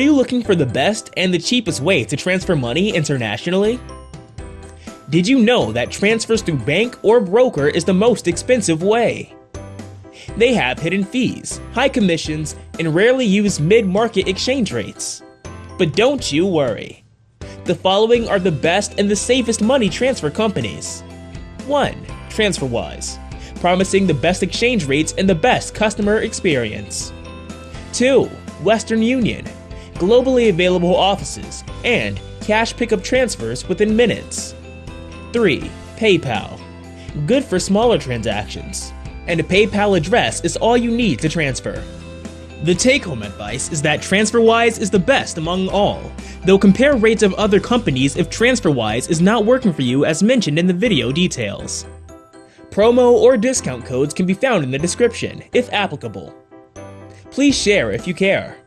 Are you looking for the best and the cheapest way to transfer money internationally? Did you know that transfers through bank or broker is the most expensive way? They have hidden fees, high commissions, and rarely use mid-market exchange rates. But don't you worry. The following are the best and the safest money transfer companies. 1. TransferWise, promising the best exchange rates and the best customer experience. 2. Western Union, globally available offices, and cash pickup transfers within minutes. 3. PayPal, good for smaller transactions, and a PayPal address is all you need to transfer. The take-home advice is that TransferWise is the best among all, though compare rates of other companies if TransferWise is not working for you as mentioned in the video details. Promo or discount codes can be found in the description, if applicable. Please share if you care.